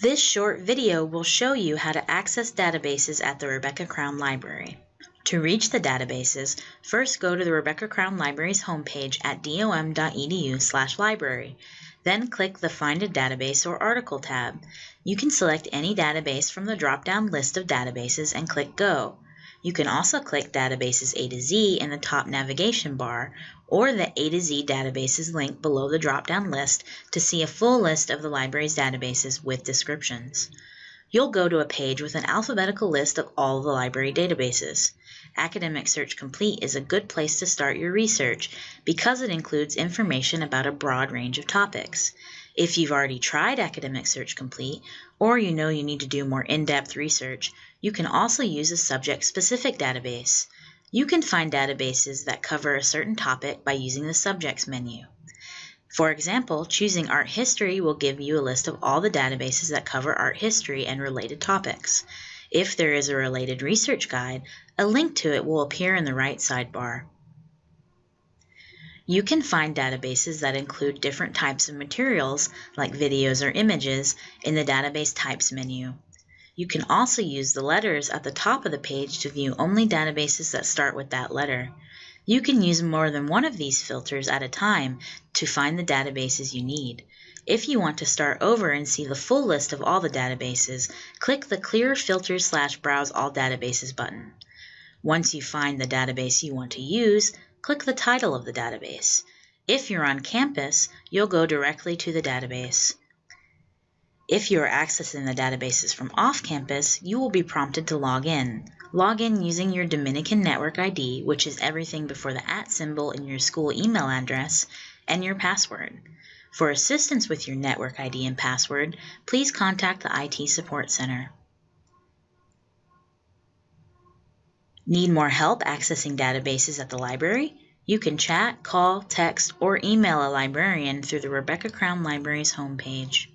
This short video will show you how to access databases at the Rebecca Crown Library. To reach the databases, first go to the Rebecca Crown Library's homepage at dom.edu library. Then click the Find a Database or Article tab. You can select any database from the drop-down list of databases and click Go. You can also click Databases A to Z in the top navigation bar or the A to Z databases link below the drop-down list to see a full list of the library's databases with descriptions. You'll go to a page with an alphabetical list of all the library databases. Academic Search Complete is a good place to start your research because it includes information about a broad range of topics. If you've already tried Academic Search Complete, or you know you need to do more in-depth research, you can also use a subject-specific database. You can find databases that cover a certain topic by using the Subjects menu. For example, choosing Art History will give you a list of all the databases that cover art history and related topics. If there is a related research guide, a link to it will appear in the right sidebar. You can find databases that include different types of materials, like videos or images, in the Database Types menu. You can also use the letters at the top of the page to view only databases that start with that letter. You can use more than one of these filters at a time to find the databases you need. If you want to start over and see the full list of all the databases, click the Clear Filters slash Browse All Databases button. Once you find the database you want to use, click the title of the database. If you're on campus, you'll go directly to the database. If you are accessing the databases from off campus, you will be prompted to log in. Log in using your Dominican Network ID, which is everything before the at symbol in your school email address, and your password. For assistance with your network ID and password, please contact the IT Support Center. Need more help accessing databases at the library? You can chat, call, text, or email a librarian through the Rebecca Crown Library's homepage.